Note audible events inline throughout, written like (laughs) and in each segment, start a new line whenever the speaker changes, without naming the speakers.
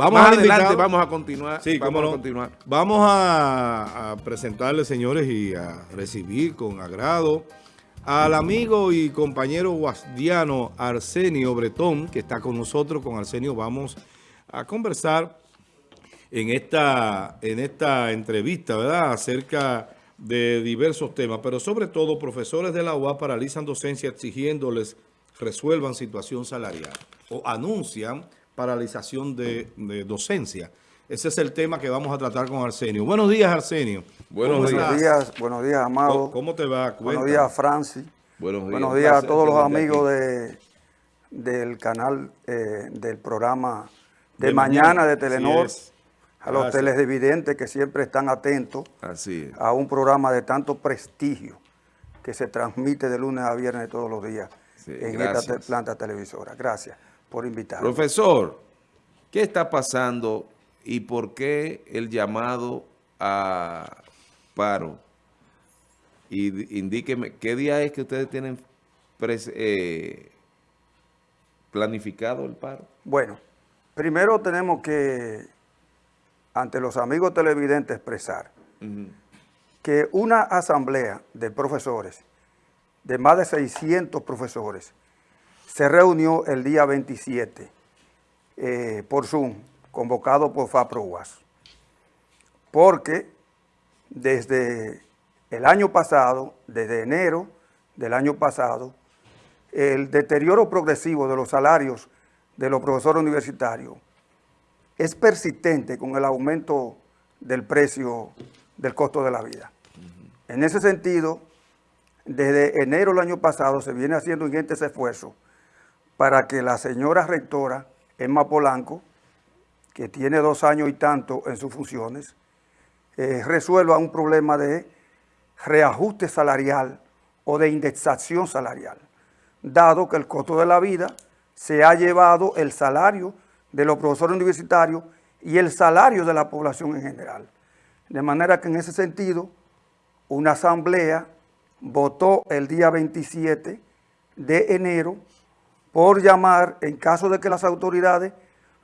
Vamos
Más adelante vamos a continuar.
Sí,
vamos a continuar.
Vamos a, a presentarle, señores, y a recibir con agrado al amigo y compañero guasdiano Arsenio Bretón, que está con nosotros. Con Arsenio vamos a conversar en esta, en esta entrevista, ¿verdad?, acerca de diversos temas, pero sobre todo profesores de la UAS paralizan docencia exigiéndoles resuelvan situación salarial o anuncian paralización de, de docencia. Ese es el tema que vamos a tratar con Arsenio. Buenos días, Arsenio.
Buenos
¿Cómo
días.
días, buenos días, amado.
¿Cómo, cómo te va?
buenos días, Francis.
Buenos días.
Buenos días a todos los amigos de, del canal, eh, del programa de,
De
mañana,
mañana,
de Telenor,
es.
a los
Gracias.
televidentes que siempre están atentos
Así es.
a un programa de tanto prestigio que se transmite de lunes a viernes todos los días
Sí,
en
gracias.
esta planta televisora. Gracias por invitarme.
Profesor, ¿qué está pasando y por qué el llamado a paro? Y indíqueme, ¿qué día es que ustedes tienen eh, planificado el paro?
Bueno, primero tenemos que, ante los amigos televidentes, expresar que una asamblea de profesores, de más de 600 profesores, se reunió el día 27 eh, por Zoom, convocado por FAPROUAS, porque desde el año pasado, desde enero del año pasado, el deterioro progresivo de los salarios de los profesores universitarios es persistente con el aumento del precio del costo de la vida. En ese sentido, desde enero del año pasado se viene haciendo ingentes esfuerzos para que la señora rectora Emma Polanco, que tiene dos años y tanto en sus funciones, eh, resuelva un problema de reajuste salarial o de indexación salarial, dado que el costo de la vida se ha llevado el salario de los profesores universitarios y el salario de la población en general. De manera que en ese sentido, una asamblea votó el día 27 de enero por llamar, en caso de que las autoridades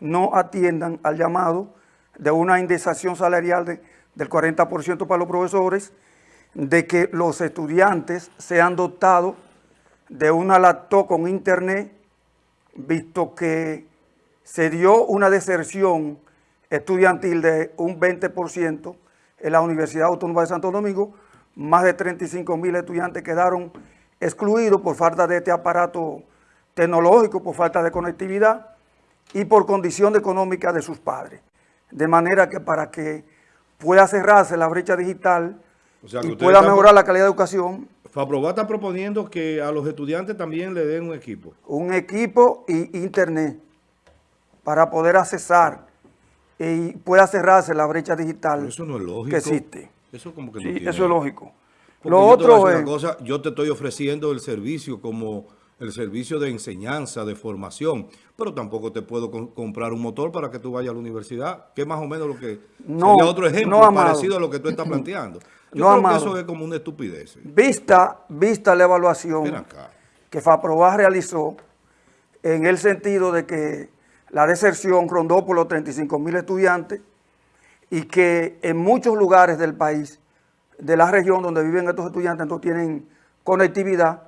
no atiendan al llamado de una indexación salarial de- del 40% para los profesores, de que los estudiantes sean dotados de una laptop con internet, visto que se dio una deserción estudiantil de un 20% en la Universidad Autónoma de Santo Domingo, más de 35 mil estudiantes quedaron excluidos por falta de este aparato tecnológico, por falta de conectividad y por condición económica de sus padres. De manera que para que pueda cerrarse la brecha digital
O sea, que
y pueda mejorar la calidad de educación,
Faprobat está proponiendo que a los estudiantes también le den un equipo.
un equipo y internet para poder accesar y pueda cerrarse la brecha digital
Pero eso no es lógico.
que existe.
Eso como que no
Sí,
tiene.
eso es lógico.
Porque
Lo otro es,
cosa, yo te estoy ofreciendo el servicio como el servicio de enseñanza, de formación, pero tampoco te puedo com- comprar un motor para que tú vayas a la universidad, que es más o menos lo que
No,
sería otro ejemplo
no,
parecido a lo que tú estás planteando. Yo
No,
creo
amado.
que eso es como una estupidez.
vista, vista la evaluación que FAPROBAS realizó en el sentido de que la deserción rondó por los 35 mil estudiantes y que en muchos lugares del país, de la región donde viven estos estudiantes, no tienen conectividad.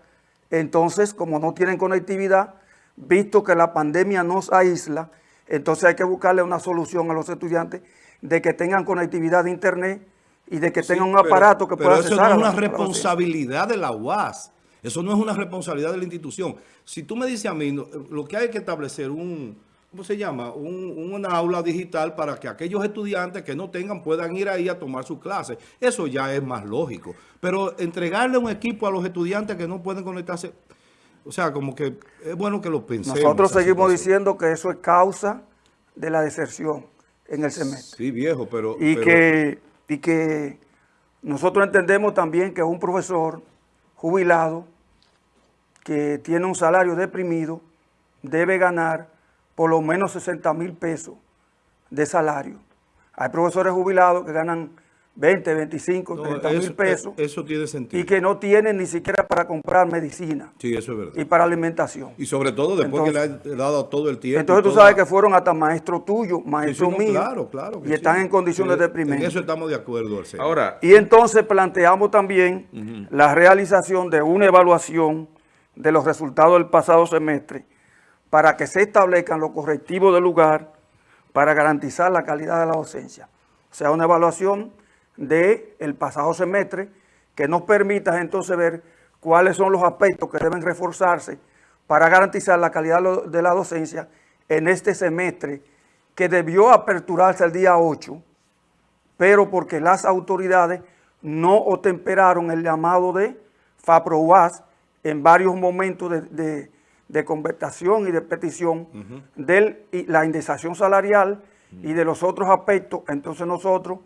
Entonces, como no tienen conectividad, visto que la pandemia nos aísla, entonces hay que buscarle una solución a los estudiantes de que tengan conectividad de internet y de que
Sí,
tengan un
pero-
aparato que
pero
pueda
eso
accesar
no
a
es una responsabilidad de la UAS. Eso no es una responsabilidad de la institución. Si tú me dices a mí, no, lo que hay que establecer un, ¿cómo se llama? Un, una aula digital para que aquellos estudiantes que no tengan puedan ir ahí a tomar sus clases. Eso ya es más lógico. Pero entregarle un equipo a los estudiantes que no pueden conectarse, o sea, como que es bueno que lo pensemos.
Nosotros seguimos diciendo que eso es causa de la deserción en el semestre.
Sí, viejo, pero...
Y,
pero-
que, y que nosotros entendemos también que un profesor jubilado que tiene un salario deprimido debe ganar por lo menos 60 mil pesos de salario. Hay profesores jubilados que ganan 20, 25,
No,
30 mil
eso,
pesos
eso tiene sentido.
y que no tienen ni siquiera para comprar medicina
sí, eso es verdad.
y para alimentación.
Y sobre todo después que le ha dado todo el tiempo.
Entonces tú
toda-
sabes que fueron hasta maestros tuyos,
Sí, sí,
maestros
no,
míos,
Claro, claro. que
y están en condiciones
Sí,
deprimentes.
En eso estamos de acuerdo, Arsenio.
Ahora,
Y entonces planteamos también la realización de una evaluación de los resultados del pasado semestre para que se establezcan los correctivos del lugar para garantizar la calidad de la docencia. O sea, una evaluación del pasado semestre que nos permita entonces ver cuáles son los aspectos que deben reforzarse para garantizar la calidad de la docencia en este semestre que debió aperturarse el día 8 pero porque las autoridades no otemperaron el llamado de FAPROUAS en varios momentos de, de- de conversación y de petición de la indexación salarial y de los otros aspectos, entonces nosotros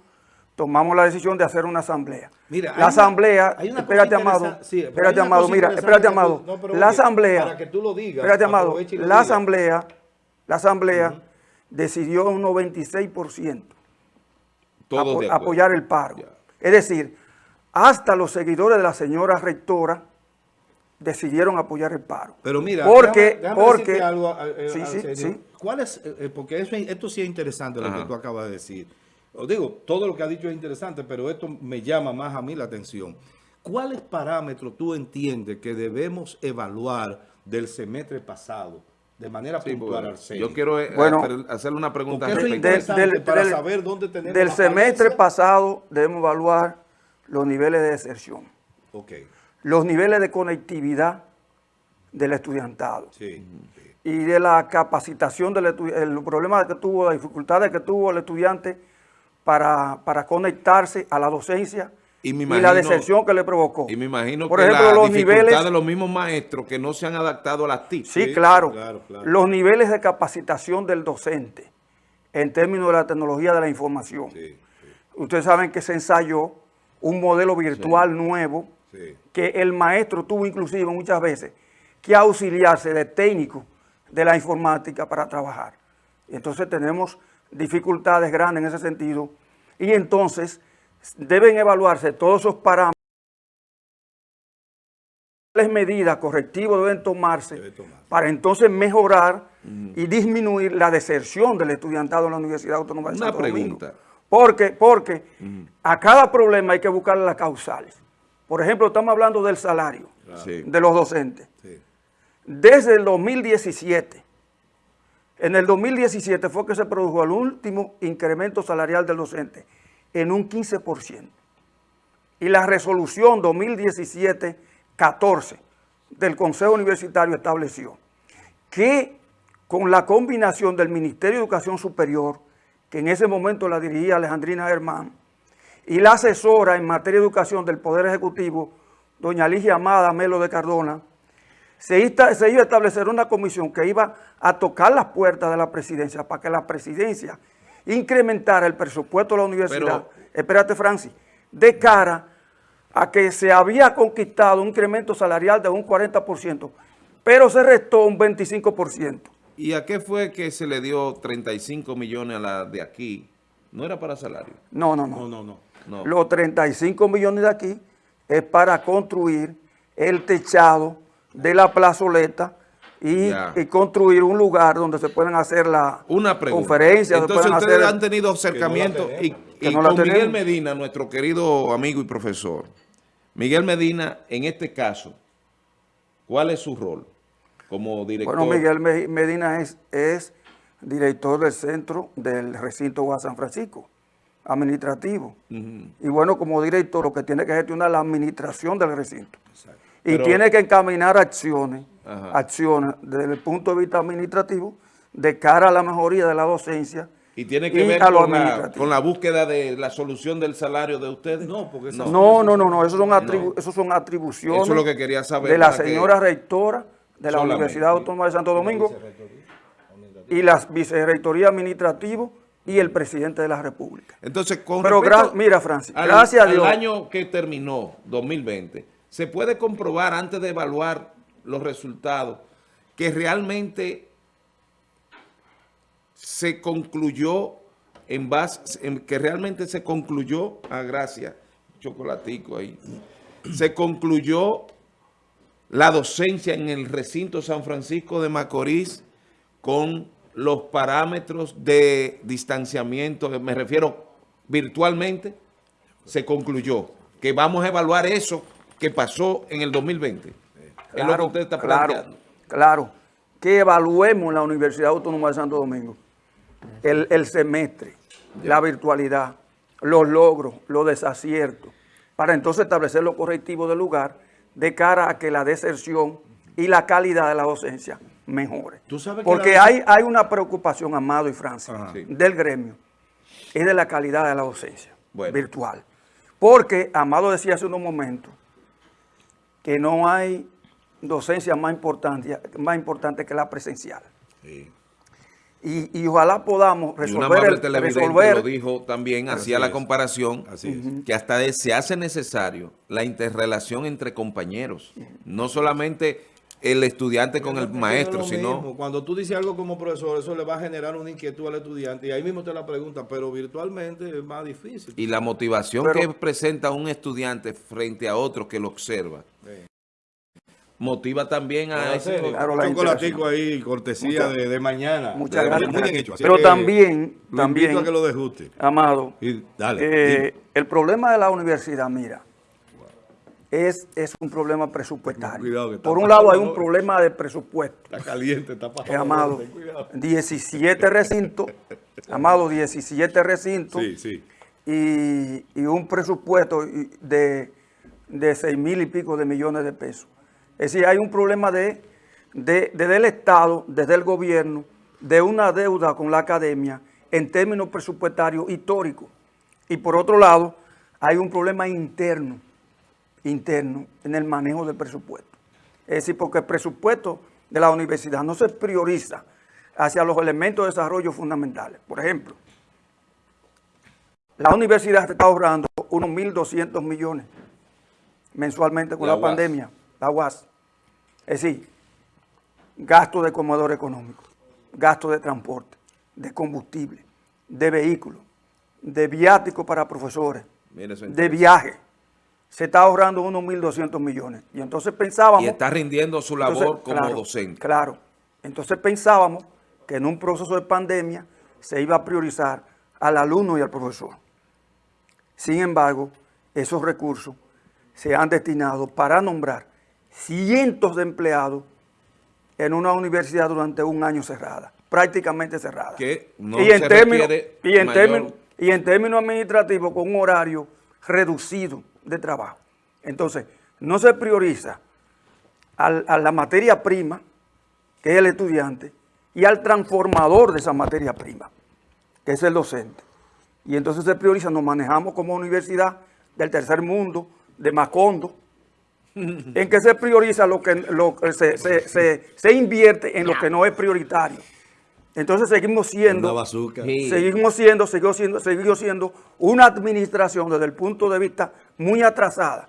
tomamos la decisión de hacer una asamblea.
Mira,
la asamblea,
una
espérate Amado,
sí,
espérate Amado, mira, espérate Amado,
no,
la asamblea,
para que tú lo digas,
espérate Amado, la asamblea, la asamblea decidió un 96%
todos
apo-
de acuerdo.
apoyar el paro.
Ya.
Es decir, hasta los seguidores de la señora rectora decidieron apoyar el paro.
Pero mira,
porque,
déjame- déjame
porque,
algo, eh,
sí, sí, sí.
¿Cuál es, eh, eh, porque eso, esto sí es interesante lo
Ajá.
que tú acabas de decir. Os digo, todo lo que ha dicho es interesante, pero esto me llama más a mí la atención. ¿Cuáles parámetros tú entiendes que debemos evaluar del semestre pasado de manera
Sí,
puntual, Arsenio?
yo quiero eh,
Bueno,
hacer- hacerle una pregunta
es
respecto a
del-
para
del-
saber dónde tenemos
del semestre pasado debemos evaluar los niveles de deserción,
Ok,
los niveles de conectividad del estudiantado
sí. sí.
y de la capacitación del estudiante, el problema que tuvo, las dificultades que tuvo el estudiante para, para conectarse a la docencia
Y
la deserción que le provocó.
Y me imagino
Por
que
ejemplo,
la
los niveles-
de los mismos maestros que no se han adaptado a las TIC.
Sí,
Sí,
claro.
claro, claro.
Los niveles de capacitación del docente en términos de la tecnología de la información. Ustedes saben que se ensayó un modelo virtual nuevo
sí.
que el maestro tuvo inclusive muchas veces que auxiliarse de técnicos de la informática para trabajar. Entonces tenemos dificultades grandes en ese sentido y entonces deben evaluarse todos esos parámetros. ¿Cuáles medidas correctivas deben tomarse
Debe tomarse.
para entonces mejorar y disminuir la deserción del estudiantado en la Universidad Autónoma de
Una
Santo Domingo?
pregunta.
Porque, porque a cada problema hay que buscar las causales. Por ejemplo, estamos hablando del salario
Sí.
de los docentes.
sí.
Desde el 2017, en el 2017 fue que se produjo el último incremento salarial del docente en un 15%. Y la resolución 2017-14 del Consejo Universitario estableció que con la combinación del Ministerio de Educación Superior, que en ese momento la dirigía Alejandrina Germán, y la asesora en materia de educación del Poder Ejecutivo, doña Ligia Amada Melo de Cardona, se, iba a establecer una comisión que iba a tocar las puertas de la presidencia para que la presidencia incrementara el presupuesto de la universidad.
Pero-
Espérate, Francis, de cara a que se había conquistado un incremento salarial de un 40%, pero se restó un 25%.
¿Y a qué fue que se le dio 35 millones a la de aquí? No era para salario.
No, no, no.
No, no, no.
No.
Los 35 millones de aquí es para construir el techado de la plazoleta y, y construir un lugar donde se pueden hacer la
Una pregunta.
conferencias, se
Entonces ustedes
hacer...
han tenido acercamiento y,
tenemos.
Que
y
no la
con Miguel. Medina, nuestro querido amigo y profesor. Miguel Medina, en este caso, ¿cuál es su rol como director?
Bueno, Miguel Me- Medina es, es director del centro del recinto UAS San Francisco, administrativo. Y bueno, como director lo que tiene que gestionar la administración del recinto. Y
Pero-
tiene que encaminar acciones,
Ajá.
acciones desde el punto de vista administrativo de cara a la mejoría de la docencia.
Y tiene que
y
ver con la, con la búsqueda de la solución del salario de ustedes.
No, porque eso-
No, no, no, no, esos son, atribu- esos son atribuciones
Eso es lo que quería saber
de la
que-
señora rectora de la
Solamente.
Universidad Autónoma de Santo Domingo y la vicerrectoría administrativa y el presidente de la República.
Entonces, con
Pero
respecto
mira, Francis,
al-
gracias a
al
Dios.
año que terminó, 2020, se puede comprobar antes de evaluar los resultados que realmente se concluyó en base, en que realmente se concluyó, a gracia, chocolatico ahí, se concluyó la docencia en el recinto San Francisco de Macorís con los parámetros de distanciamiento, me refiero virtualmente, se concluyó que vamos a evaluar eso que pasó en el 2020. es lo que usted está planteando.
Claro, que evaluemos la Universidad Autónoma de Santo Domingo el, el semestre, la virtualidad, los logros, los desaciertos, para entonces establecer los correctivos del lugar de cara a que la deserción y la calidad de la docencia mejore. Porque hay, hay una preocupación, Amado y Francia, del gremio, es de la calidad de la docencia virtual. Porque, Amado decía hace unos momentos, que no hay docencia más importante, más importante que la presencial. Y, ojalá podamos resolver,
el, resolver lo dijo también, hacía la comparación, que hasta se hace necesario la interrelación entre compañeros, no solamente el estudiante con el maestro, sino...
Cuando tú dices algo como profesor, eso le va a generar una inquietud al estudiante y ahí mismo te la pregunta, pero virtualmente es más difícil.
Y la motivación que presenta un estudiante frente a otro que lo observa motiva también a ese
chocolatico ahí, cortesía de, mañana.
Muchas gracias. Pero también, también,
a que lo dejuste.
Amado, eh, el problema de la universidad, mira, es, es un problema presupuestario. Por un lado hay un problema de presupuesto.
Está caliente, está pasando.
Eh, amado, 17 recintos, amado, 17 recintos.
Sí, sí.
Y, y un presupuesto de, de 6 mil y pico de millones de pesos. Es decir, hay un problema de, desde el Estado, desde el gobierno, de una deuda con la academia en términos presupuestarios históricos. Y por otro lado, hay un problema interno, interno en el manejo del presupuesto. Es decir, porque el presupuesto de la universidad no se prioriza hacia los elementos de desarrollo fundamentales. Por ejemplo, la universidad está ahorrando unos 1.200 millones mensualmente con la, pandemia, la UAS. Es decir, gasto de comedor económico, gasto de transporte, de combustible, de vehículos, de viático para profesores, de viaje. Se está ahorrando unos 1.200 millones. Y entonces pensábamos...
Y está rindiendo su labor como docente.
Claro. Entonces pensábamos que en un proceso de pandemia se iba a priorizar al alumno y al profesor. Sin embargo, esos recursos se han destinado para nombrar cientos de empleados en una universidad durante un año cerrada, prácticamente cerrada.
y, en términos,
y, en términos, y en términos administrativos con un horario reducido de trabajo. Entonces, no se prioriza a la materia prima, que es el estudiante, y al transformador de esa materia prima, que es el docente. Y entonces se prioriza, nos manejamos como universidad del tercer mundo, de Macondo, (laughs) en que se prioriza lo que, lo, se, se, se, invierte en lo que no es prioritario. Entonces seguimos siendo, seguimos siendo, seguimos siendo, seguimos siendo una administración desde el punto de vista muy atrasada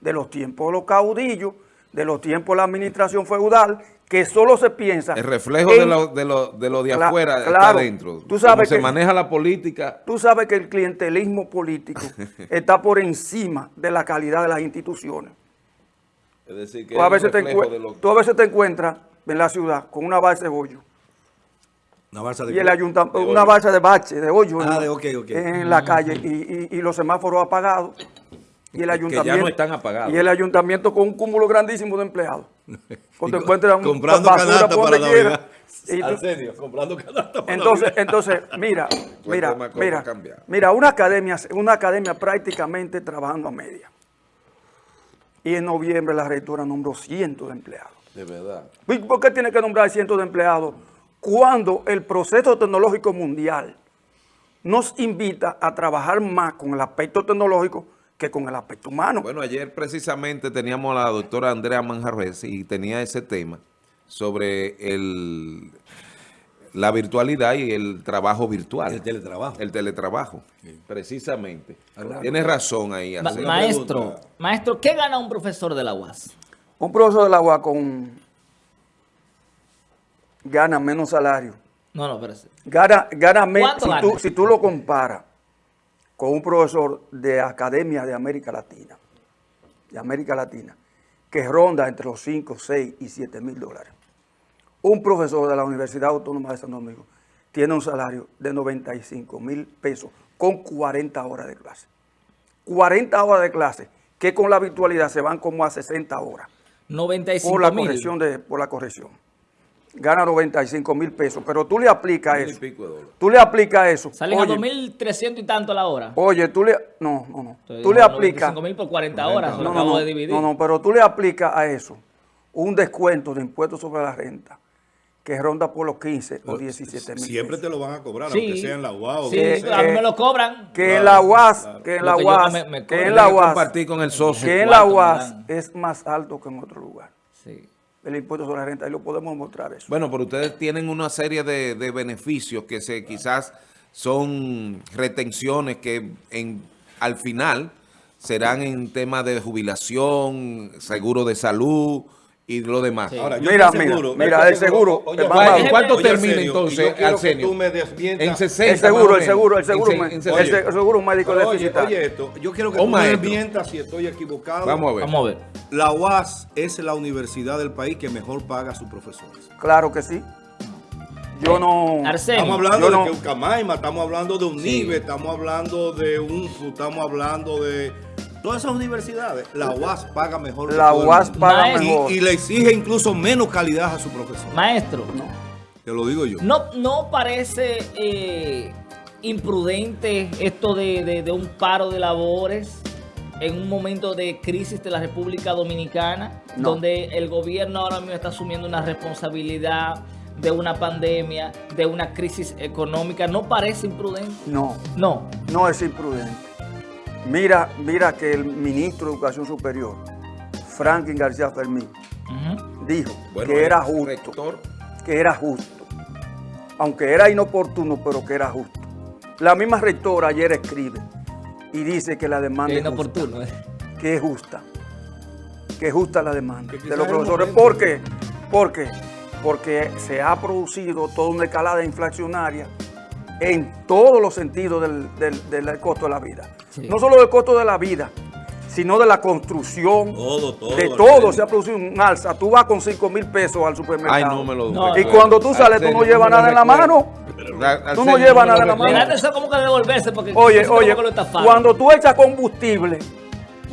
de los tiempos de los caudillos, de los tiempos de la administración feudal, que solo se piensa...
El reflejo de, lo, de, lo, de, lo, de afuera está adentro.
Tú sabes
se maneja la política...
Tú sabes que el clientelismo político (laughs) está por encima de la calidad de las instituciones.
Es decir, que
tú a, veces te tú a veces te encuentras en la ciudad con una balsa de hoyo.
Una balsa de
y el ayuntamiento, una balsa de bache, de hoyo
ah,
en, la calle y, y, los semáforos apagados. Y el ayuntamiento,
que ya no están apagados.
Y el ayuntamiento con un cúmulo grandísimo de empleados. (laughs)
Cuando encuentran comprando (laughs)
serio, comprando canasta para entonces, entonces, mira, (laughs) mira, mira, mira, una academia, una academia prácticamente trabajando a media. Y en noviembre la rectora nombró cientos de empleados.
De verdad.
¿Por qué tiene que nombrar cientos de empleados cuando el proceso tecnológico mundial nos invita a trabajar más con el aspecto tecnológico que con el aspecto humano?
Bueno, ayer precisamente teníamos a la doctora Andrea Manjarres y tenía ese tema sobre el la virtualidad y el trabajo virtual.
El teletrabajo.
El teletrabajo, precisamente. Tienes razón ahí.
maestro, maestro, ¿qué gana un profesor de la UAS?
Un profesor de la UAS con gana menos salario
No, no, espérate.
Gana, gana me-
¿Cuánto
si, tú, si tú lo comparas con un profesor de academia de América Latina, de América Latina, que ronda entre los 5, 6 y 7 mil dólares. Un profesor de la Universidad Autónoma de San Domingo tiene un salario de 95 mil pesos con 40 horas de clase. 40 horas de clase, que con la virtualidad se van como a 60 horas
95
por la corrección. De, por la corrección. Gana 95 mil pesos, pero tú le aplicas eso.
pico de dólares.
Tú le aplicas eso.
Salen a
Oye,
2.300 y tanto la hora.
Oye, tú le... No, no, no.
Entonces,
Tú le aplicas...
95 mil por 40 horas,
No, no,
acabo
no,
de dividir.
no, no, pero tú le aplicas a eso un descuento de impuestos sobre la renta que ronda por los 15 o 17 mil
Siempre te lo van a cobrar,
Sí.
aunque sea en la UAO.
Sí,
Eh,
a mí me lo cobran.
Que
Claro,
en la UAS,
claro.
que en
Lo
la
que
UAS,
me- me
que en la
que
UAS,
compartir con el socio.
que en la UAS es más alto que en otro lugar.
Sí.
El impuesto sobre la renta, y lo podemos mostrar eso.
Bueno, pero ustedes tienen una serie de, de beneficios que se quizás son retenciones que en, al final serán en tema de jubilación, seguro de salud y lo demás.
Sí.
Ahora, yo
Mira,
estoy
mira,
seguro,
mira,
estoy
el seguro,
Oye. ¿en
¿Cuánto
Oye,
termina
Arsenio,
entonces,
y yo quiero que
Arsenio?
tú me.
En 60
El seguro, el seguro, el seguro,
En en
el,
se-
se- el seguro médico
oye,
deficitario.
oye esto, yo quiero que
Oh,
tú me desmientas si estoy equivocado.
Vamos a ver.
Vamos a ver.
La UAS es la universidad del país que mejor paga a sus profesores.
Claro que sí. Yo no...
Arsenio.
Estamos hablando
yo
de
no-
que Ucamaima, estamos hablando de UNIBE, estamos hablando de UNFU, estamos hablando de todas esas universidades. La UAS paga mejor.
La UAS paga
Maestro.
mejor.
y, y le exige incluso menos calidad a su profesor.
Maestro,
Te lo digo yo.
¿no, no parece eh, imprudente esto de, de- de un paro de labores en un momento de crisis de la República Dominicana,
No.
donde el gobierno ahora mismo está asumiendo una responsabilidad de una pandemia, de una crisis económica? ¿No parece imprudente?
No,
No.
no es imprudente. Mira, mira que el ministro de Educación Superior, Franklin García Fermín, dijo
Bueno,
que era justo,
rector,
que era justo. Aunque era inoportuno, pero que era justo. La misma rectora ayer escribe y dice que la demanda
Qué
es justa,
inoportuno. eh.
que es justa, que es justa la demanda
Que
de los profesores. ¿Por qué? Porque, porque se ha producido toda una escalada inflacionaria en todos los sentidos del, del- del costo de la vida.
Sí.
No solo del costo de la vida, sino de la construcción,
Todo, todo.
de todo se ha producido un alza. Tú vas con 5 mil pesos al supermercado.
Ay, no me lo
No,
Y
recuerdo.
cuando tú sales, tú no llevas nada en la mano. Tú no llevas nada en la mano.
eso como que devolverse porque
Oye, oye,
como que lo estafaron.
cuando tú echas combustible,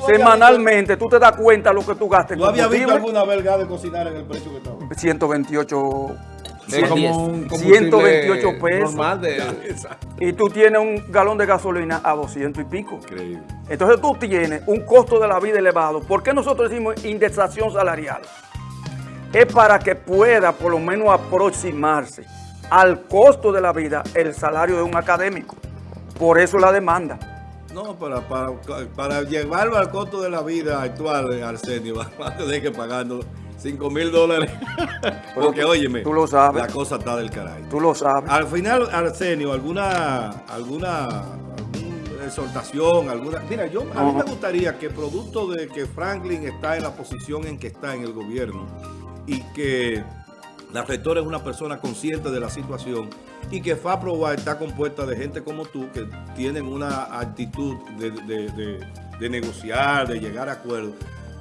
semanalmente, tú te das cuenta lo que tú gastas
¿Tú habías visto
combustible.
alguna vez de cocinar en el precio que estaba?
128
Es como
110.
un combustible
128 pesos.
Normal de,
Exacto. (laughs)
y tú tienes un galón de gasolina a 200 y pico.
Increíble.
Entonces tú tienes un costo de la vida elevado. ¿Por qué nosotros decimos indexación salarial? Es para que pueda por lo menos aproximarse al costo de la vida el salario de un académico. Por eso la demanda.
No, para, para, para llevarlo al costo de la vida actual, Arsenio, vas (laughs) a tener que pagando 5 mil dólares. Porque,
tú-
óyeme,
tú lo sabes.
la cosa está del caray.
Tú lo sabes.
Al final, Arsenio, alguna, alguna, alguna exhortación, alguna. Mira, yo a mí me gustaría que producto de que Franklin está en la posición en que está en el gobierno y que la rectora es una persona consciente de la situación y que FAPROBA está compuesta de gente como tú que tienen una actitud de, de- de- de negociar, de llegar a acuerdos.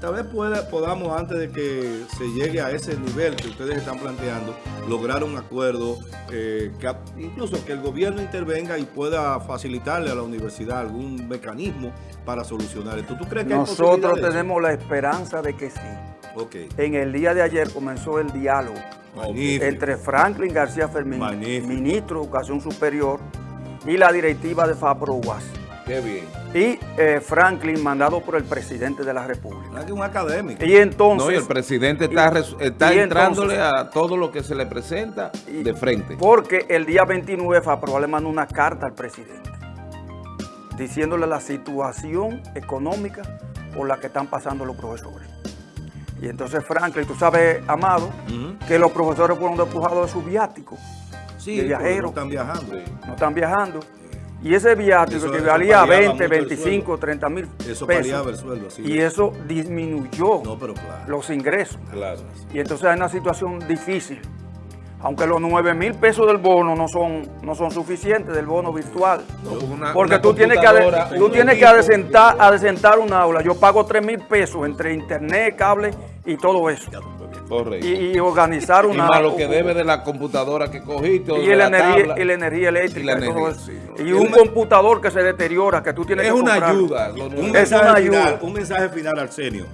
Tal vez pueda, podamos, antes de que se llegue a ese nivel que ustedes están planteando, lograr un acuerdo, eh, que, incluso que el gobierno intervenga y pueda facilitarle a la universidad algún mecanismo para solucionar esto. ¿Tú crees que
Nosotros tenemos la esperanza de que sí.
Ok,
En el día de ayer comenzó el diálogo
magnífico.
entre Franklin García Fermín,
Magnífico.
ministro de Educación Superior, y la directiva de FAPRO UAS.
Qué bien.
Y eh, Franklin, mandado por el presidente de la República.
¿Verdad que un académico?
Y entonces...
No, y el presidente está,
y-
res- está
y
entrándole
entonces-
a todo lo que se le presenta
y-
de frente.
Porque el día 29 FAPRO le mandó una carta al presidente diciéndole la situación económica por la que están pasando los profesores. Y entonces Franklin, tú sabes, Amado, que los profesores fueron despojados de su viático.
Sí,
de
porque
viajero.
no están viajando.
no están viajando. Y ese viático
Eso-
que
eso
valía
paliaba
20,
mucho el
25,
sueldo.
30 mil
Eso paliaba el
pesos.
sueldo, así
Y
es.
eso disminuyó
No, pero claro.
los ingresos.
Claro.
Y entonces hay una situación difícil. Aunque los 9 mil pesos del bono no son, no son suficientes del bono virtual.
Una-
Porque
una
tú tienes que, tú tienes que
equipo.
adecentar, adecentar un aula. Yo pago 3 mil pesos entre internet, cable y todo eso.
Correcto.
Y, y organizar
Y
una...
más lo que debe de la computadora que cogiste o
y
de
la,
la
energía,
tabla.
y la energía eléctrica
Y la
y,
energía.
Y un
una-
computador que se deteriora, que tú tienes
Es
que
una ayuda. lo
Un.
Es
mensaje,
una
final,
ayuda.
un mensaje final, Arsenio,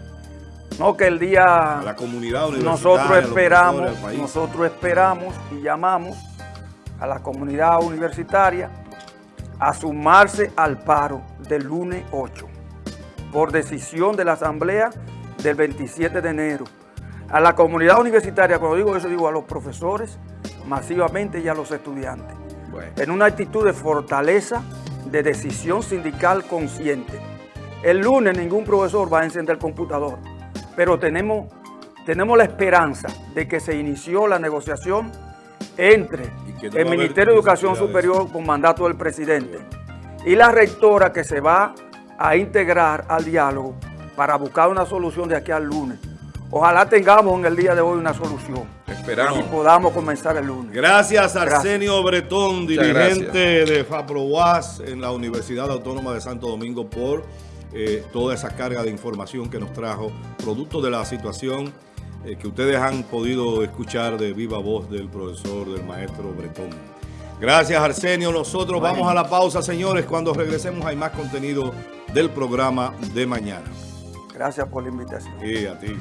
No, que el
a
día...
la comunidad universitaria,
Nosotros
a
esperamos, nosotros esperamos y llamamos a la comunidad universitaria a sumarse al paro del lunes 8 por decisión de la asamblea del 27 de enero. A la comunidad universitaria, cuando digo eso, digo a los profesores masivamente y a los estudiantes
Bueno.
en una actitud de fortaleza, de decisión sindical consciente. El lunes ningún profesor va a encender el computador, pero tenemos, tenemos la esperanza de que se inició la negociación entre
no
el Ministerio de Educación Superior con mandato del presidente y la rectora que se va a integrar al diálogo para buscar una solución de aquí al lunes. Ojalá tengamos en el día de hoy una solución
Esperamos.
y podamos comenzar el lunes.
Gracias, Arsenio Bretón,
Muchas
dirigente de FAPROAS en la Universidad Autónoma de Santo Domingo, por eh, toda esa carga de información que nos trajo, producto de la situación eh, que ustedes han podido escuchar de viva voz del profesor, del maestro Bretón. Gracias, Arsenio. Nosotros vamos a la pausa, señores. Cuando regresemos hay más contenido del programa de mañana.
Gracias por la invitación.
Y a ti.